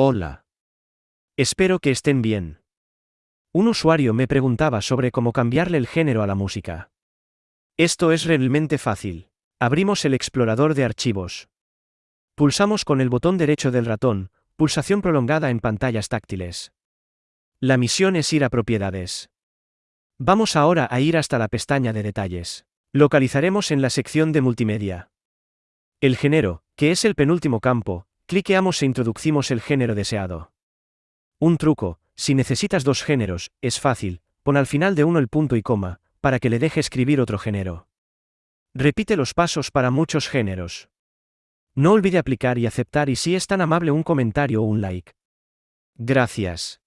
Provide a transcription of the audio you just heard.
Hola. Espero que estén bien. Un usuario me preguntaba sobre cómo cambiarle el género a la música. Esto es realmente fácil. Abrimos el explorador de archivos. Pulsamos con el botón derecho del ratón, pulsación prolongada en pantallas táctiles. La misión es ir a propiedades. Vamos ahora a ir hasta la pestaña de detalles. Localizaremos en la sección de multimedia. El género, que es el penúltimo campo, cliqueamos e introducimos el género deseado. Un truco, si necesitas dos géneros, es fácil, pon al final de uno el punto y coma, para que le deje escribir otro género. Repite los pasos para muchos géneros. No olvide aplicar y aceptar y si es tan amable un comentario o un like. Gracias.